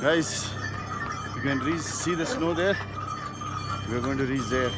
Guys, you can see the snow there. We're going to reach there.